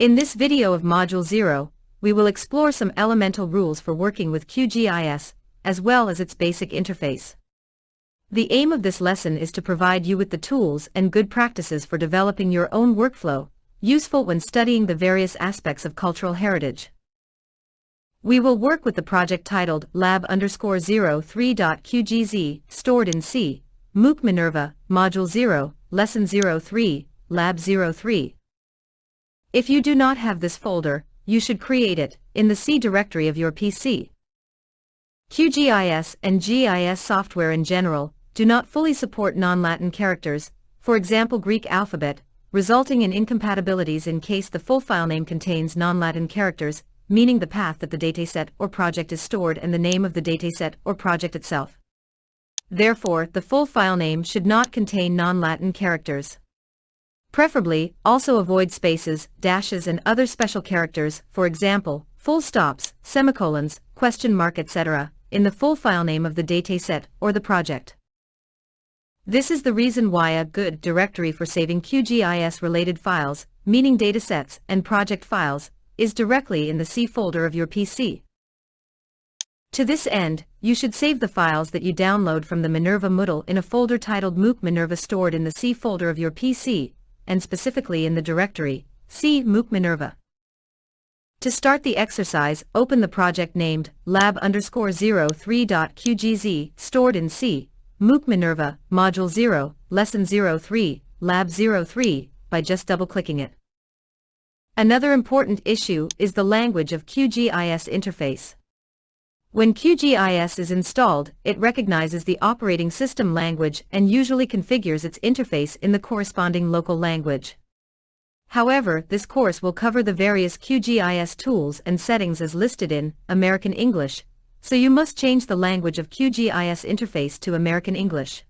In this video of Module 0, we will explore some elemental rules for working with QGIS, as well as its basic interface. The aim of this lesson is to provide you with the tools and good practices for developing your own workflow, useful when studying the various aspects of cultural heritage. We will work with the project titled lab underscore 03.qgz, stored in C, MOOC Minerva, Module 0, Lesson 03, Lab 03. If you do not have this folder, you should create it, in the C directory of your PC. QGIS and GIS software in general, do not fully support non-Latin characters, for example Greek alphabet, resulting in incompatibilities in case the full file name contains non-Latin characters, meaning the path that the dataset or project is stored and the name of the dataset or project itself. Therefore, the full file name should not contain non-Latin characters. Preferably, also avoid spaces, dashes and other special characters, for example, full stops, semicolons, question mark etc., in the full file name of the dataset or the project. This is the reason why a good directory for saving QGIS-related files, meaning datasets and project files, is directly in the C folder of your PC. To this end, you should save the files that you download from the Minerva Moodle in a folder titled MOOC Minerva stored in the C folder of your PC, and specifically in the directory, C MOOC Minerva. To start the exercise, open the project named lab underscore 03.qgz stored in C, MOOC Minerva, Module 0, Lesson 03, Lab 03, by just double-clicking it. Another important issue is the language of QGIS interface. When QGIS is installed, it recognizes the operating system language and usually configures its interface in the corresponding local language. However, this course will cover the various QGIS tools and settings as listed in American English, so you must change the language of QGIS interface to American English.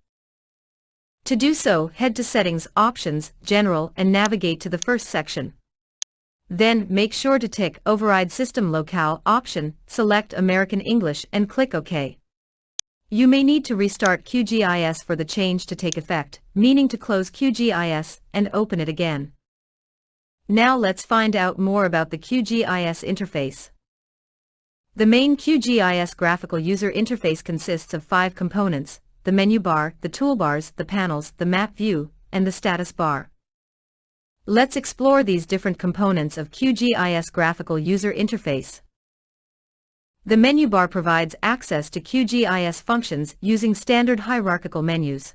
To do so, head to Settings, Options, General and navigate to the first section. Then, make sure to tick Override System Locale option, select American English and click OK. You may need to restart QGIS for the change to take effect, meaning to close QGIS and open it again. Now let's find out more about the QGIS interface. The main QGIS graphical user interface consists of five components, the menu bar, the toolbars, the panels, the map view, and the status bar. Let's explore these different components of QGIS graphical user interface. The menu bar provides access to QGIS functions using standard hierarchical menus.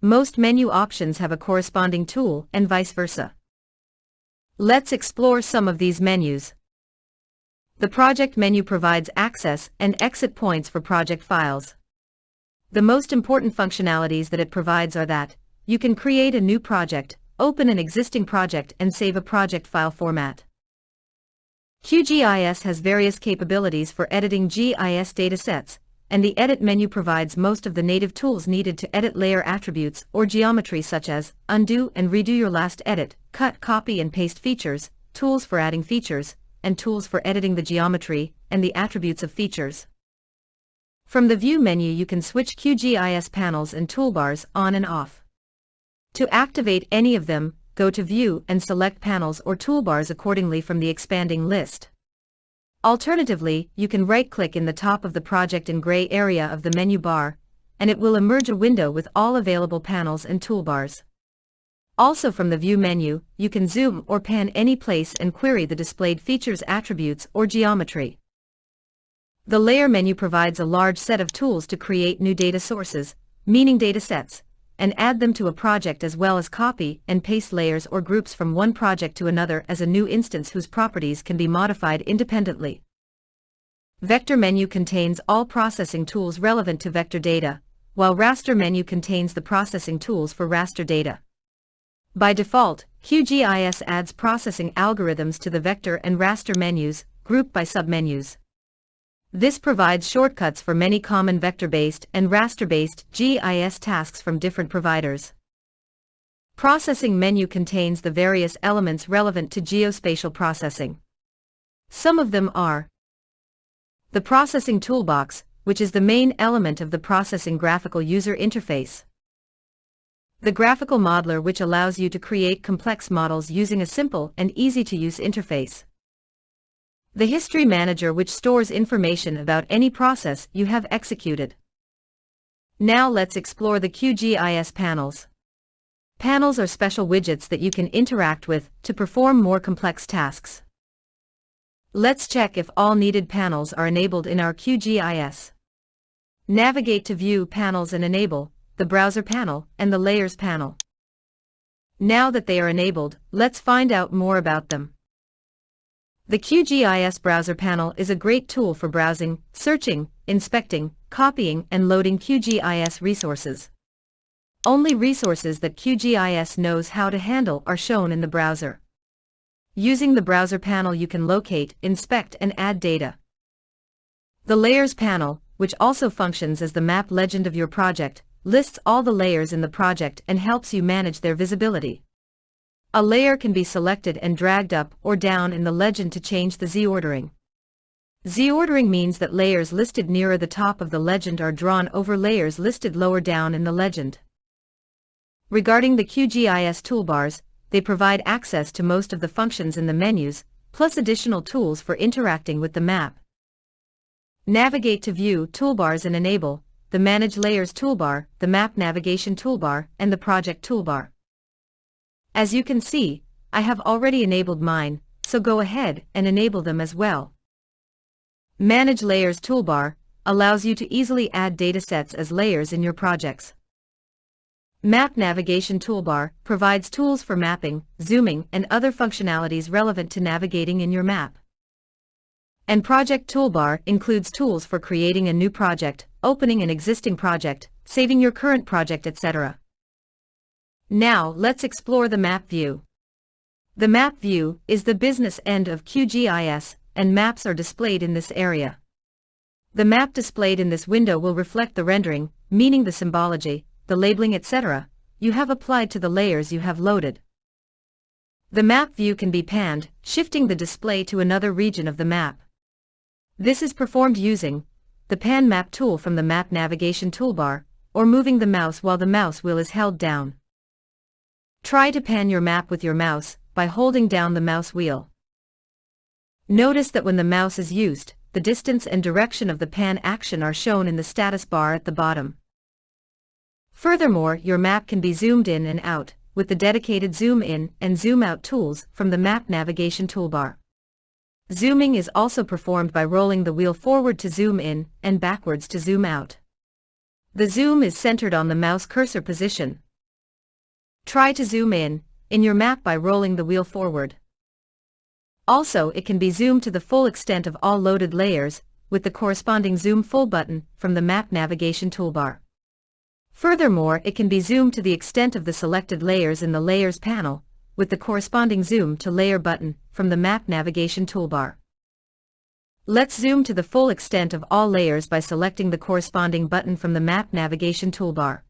Most menu options have a corresponding tool and vice versa. Let's explore some of these menus. The project menu provides access and exit points for project files. The most important functionalities that it provides are that you can create a new project, open an existing project and save a project file format. QGIS has various capabilities for editing GIS datasets, and the Edit menu provides most of the native tools needed to edit layer attributes or geometry such as undo and redo your last edit, cut, copy and paste features, tools for adding features, and tools for editing the geometry and the attributes of features. From the View menu you can switch QGIS panels and toolbars on and off. To activate any of them, go to View and select panels or toolbars accordingly from the expanding list. Alternatively, you can right-click in the top of the project in gray area of the menu bar, and it will emerge a window with all available panels and toolbars. Also from the View menu, you can zoom or pan any place and query the displayed features attributes or geometry. The Layer menu provides a large set of tools to create new data sources, meaning datasets, and add them to a project as well as copy and paste layers or groups from one project to another as a new instance whose properties can be modified independently. Vector menu contains all processing tools relevant to vector data, while raster menu contains the processing tools for raster data. By default, QGIS adds processing algorithms to the vector and raster menus, grouped by submenus. This provides shortcuts for many common vector-based and raster-based GIS tasks from different providers. Processing menu contains the various elements relevant to geospatial processing. Some of them are the Processing Toolbox, which is the main element of the Processing Graphical User Interface. The graphical modeler which allows you to create complex models using a simple and easy-to-use interface. The history manager which stores information about any process you have executed. Now let's explore the QGIS panels. Panels are special widgets that you can interact with to perform more complex tasks. Let's check if all needed panels are enabled in our QGIS. Navigate to View Panels and enable the Browser panel and the Layers panel. Now that they are enabled, let's find out more about them. The QGIS Browser panel is a great tool for browsing, searching, inspecting, copying and loading QGIS resources. Only resources that QGIS knows how to handle are shown in the browser. Using the browser panel you can locate, inspect and add data. The Layers panel, which also functions as the map legend of your project, lists all the layers in the project and helps you manage their visibility. A layer can be selected and dragged up or down in the legend to change the Z-ordering. Z-ordering means that layers listed nearer the top of the legend are drawn over layers listed lower down in the legend. Regarding the QGIS toolbars, they provide access to most of the functions in the menus, plus additional tools for interacting with the map. Navigate to View Toolbars and enable the Manage Layers toolbar, the Map Navigation toolbar, and the Project toolbar. As you can see, I have already enabled mine, so go ahead and enable them as well. Manage Layers toolbar allows you to easily add datasets as layers in your projects. Map Navigation toolbar provides tools for mapping, zooming, and other functionalities relevant to navigating in your map. And Project toolbar includes tools for creating a new project, opening an existing project, saving your current project etc. Now let's explore the map view. The map view is the business end of QGIS, and maps are displayed in this area. The map displayed in this window will reflect the rendering, meaning the symbology, the labeling etc., you have applied to the layers you have loaded. The map view can be panned, shifting the display to another region of the map. This is performed using the Pan Map tool from the Map Navigation toolbar, or moving the mouse while the mouse wheel is held down. Try to pan your map with your mouse by holding down the mouse wheel. Notice that when the mouse is used, the distance and direction of the pan action are shown in the status bar at the bottom. Furthermore, your map can be zoomed in and out with the dedicated zoom in and zoom out tools from the map navigation toolbar. Zooming is also performed by rolling the wheel forward to zoom in and backwards to zoom out. The zoom is centered on the mouse cursor position, Try to zoom in, in your map by rolling the wheel forward. Also it can be zoomed to the full extent of all loaded layers, with the corresponding Zoom Full button from the Map Navigation toolbar. Furthermore it can be zoomed to the extent of the selected layers in the Layers panel, with the corresponding Zoom to Layer button from the Map Navigation toolbar. Let's zoom to the full extent of all layers by selecting the corresponding button from the Map Navigation toolbar.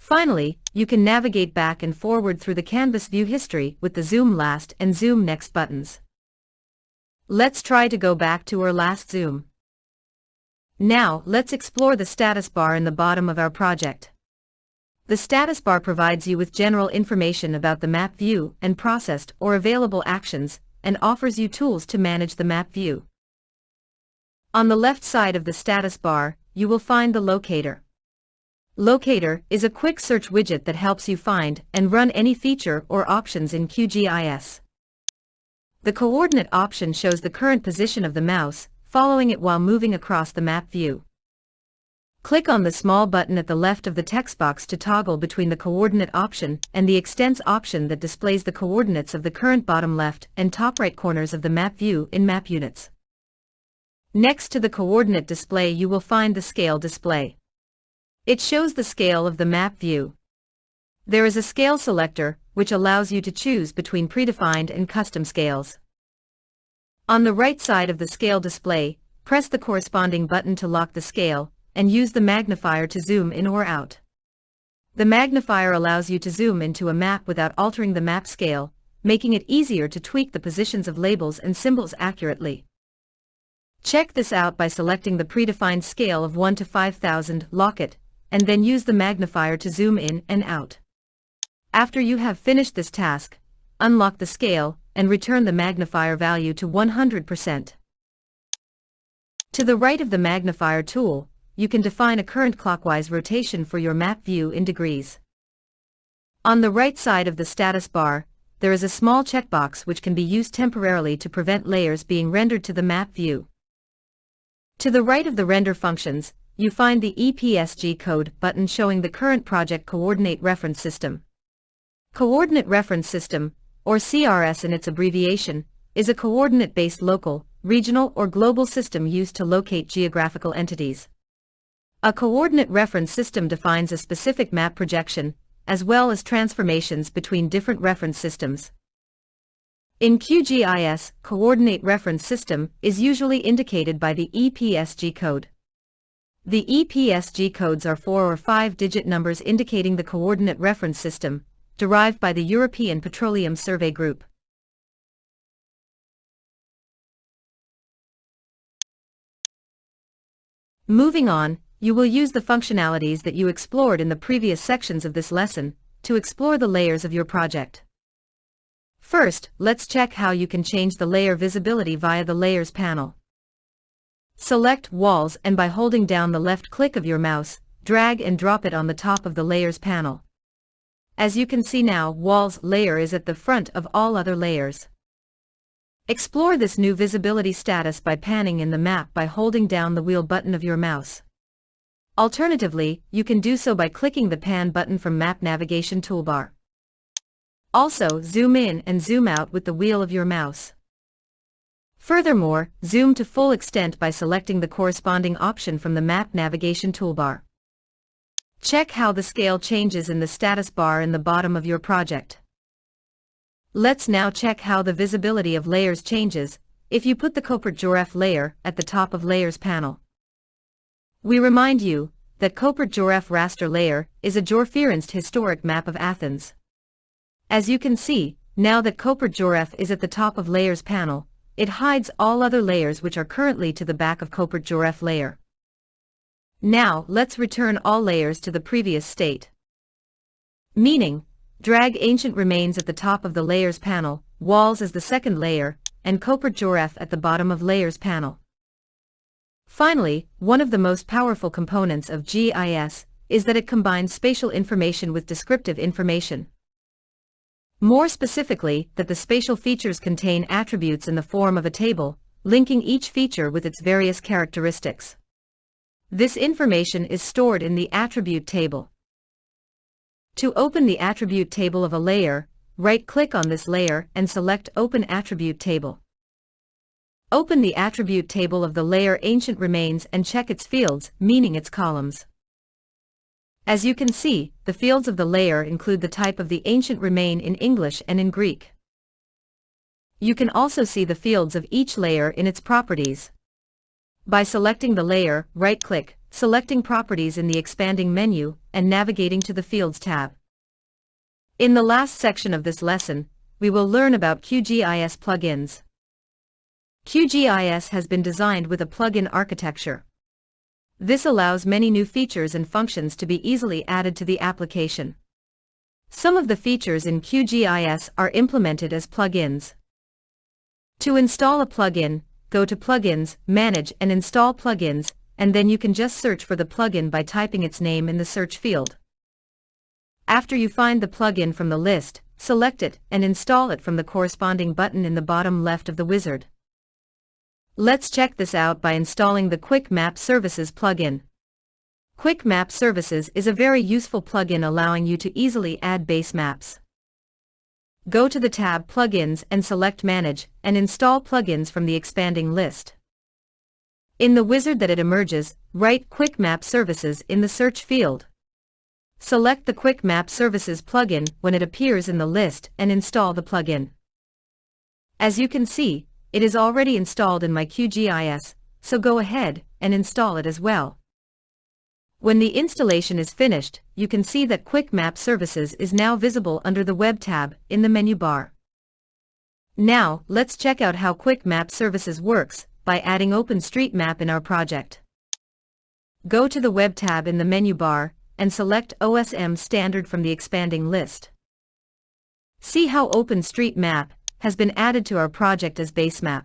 Finally, you can navigate back and forward through the Canvas view history with the Zoom Last and Zoom Next buttons. Let's try to go back to our last zoom. Now, let's explore the status bar in the bottom of our project. The status bar provides you with general information about the map view and processed or available actions, and offers you tools to manage the map view. On the left side of the status bar, you will find the locator. Locator is a quick search widget that helps you find and run any feature or options in QGIS. The coordinate option shows the current position of the mouse, following it while moving across the map view. Click on the small button at the left of the text box to toggle between the coordinate option and the extents option that displays the coordinates of the current bottom left and top right corners of the map view in map units. Next to the coordinate display you will find the scale display. It shows the scale of the map view. There is a scale selector, which allows you to choose between predefined and custom scales. On the right side of the scale display, press the corresponding button to lock the scale, and use the magnifier to zoom in or out. The magnifier allows you to zoom into a map without altering the map scale, making it easier to tweak the positions of labels and symbols accurately. Check this out by selecting the predefined scale of 1 to 5000, lock it, and then use the magnifier to zoom in and out. After you have finished this task, unlock the scale, and return the magnifier value to 100%. To the right of the magnifier tool, you can define a current clockwise rotation for your map view in degrees. On the right side of the status bar, there is a small checkbox which can be used temporarily to prevent layers being rendered to the map view. To the right of the render functions, you find the EPSG code button showing the current project coordinate reference system. Coordinate Reference System, or CRS in its abbreviation, is a coordinate-based local, regional or global system used to locate geographical entities. A coordinate reference system defines a specific map projection, as well as transformations between different reference systems. In QGIS, Coordinate Reference System is usually indicated by the EPSG code. The EPSG codes are four or five-digit numbers indicating the coordinate reference system, derived by the European Petroleum Survey Group. Moving on, you will use the functionalities that you explored in the previous sections of this lesson to explore the layers of your project. First, let's check how you can change the layer visibility via the Layers panel. Select Walls and by holding down the left click of your mouse, drag and drop it on the top of the Layers panel. As you can see now, Walls layer is at the front of all other layers. Explore this new visibility status by panning in the map by holding down the wheel button of your mouse. Alternatively, you can do so by clicking the pan button from Map Navigation toolbar. Also, zoom in and zoom out with the wheel of your mouse. Furthermore, zoom to full extent by selecting the corresponding option from the Map Navigation toolbar. Check how the scale changes in the status bar in the bottom of your project. Let's now check how the visibility of layers changes if you put the Köprü layer at the top of Layers panel. We remind you that Köprü raster layer is a georeferenced historic map of Athens. As you can see, now that Köprü is at the top of Layers panel, it hides all other layers which are currently to the back of Köprü layer. Now, let's return all layers to the previous state. Meaning, drag ancient remains at the top of the layers panel, walls as the second layer, and Köprü at the bottom of layers panel. Finally, one of the most powerful components of GIS is that it combines spatial information with descriptive information. More specifically, that the spatial features contain attributes in the form of a table, linking each feature with its various characteristics. This information is stored in the attribute table. To open the attribute table of a layer, right-click on this layer and select Open Attribute Table. Open the attribute table of the layer Ancient Remains and check its fields, meaning its columns. As you can see, the fields of the layer include the type of the ancient remain in English and in Greek. You can also see the fields of each layer in its properties. By selecting the layer, right-click, selecting Properties in the expanding menu, and navigating to the Fields tab. In the last section of this lesson, we will learn about QGIS plugins. QGIS has been designed with a plugin architecture. This allows many new features and functions to be easily added to the application. Some of the features in QGIS are implemented as plugins. To install a plugin, go to Plugins, Manage and Install Plugins, and then you can just search for the plugin by typing its name in the search field. After you find the plugin from the list, select it and install it from the corresponding button in the bottom left of the wizard. Let's check this out by installing the Quick Map Services plugin. Quick Map Services is a very useful plugin allowing you to easily add base maps. Go to the tab Plugins and select Manage and install plugins from the expanding list. In the wizard that it emerges, write Quick Map Services in the search field. Select the Quick Map Services plugin when it appears in the list and install the plugin. As you can see, it is already installed in my QGIS, so go ahead and install it as well. When the installation is finished, you can see that Quick Map Services is now visible under the Web tab in the menu bar. Now, let's check out how Quick Map Services works by adding OpenStreetMap in our project. Go to the Web tab in the menu bar and select OSM standard from the expanding list. See how OpenStreetMap has been added to our project as basemap.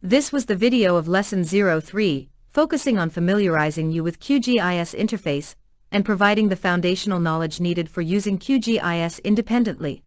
This was the video of Lesson 03, focusing on familiarizing you with QGIS interface and providing the foundational knowledge needed for using QGIS independently.